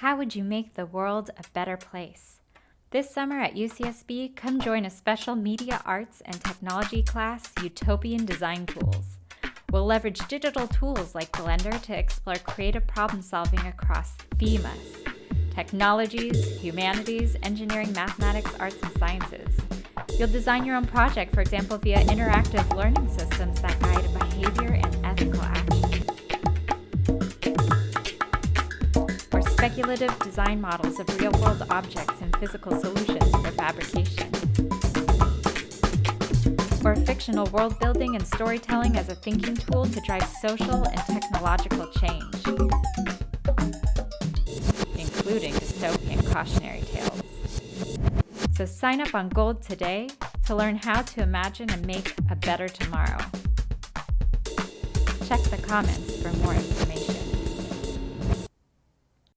How would you make the world a better place? This summer at UCSB, come join a special media arts and technology class, Utopian Design Tools. We'll leverage digital tools like Blender to explore creative problem solving across themes technologies, humanities, engineering, mathematics, arts, and sciences. You'll design your own project, for example, via interactive learning systems that guide speculative design models of real-world objects and physical solutions for fabrication. Or fictional world building and storytelling as a thinking tool to drive social and technological change including dystopian cautionary tales. So sign up on Gold today to learn how to imagine and make a better tomorrow. Check the comments for more information.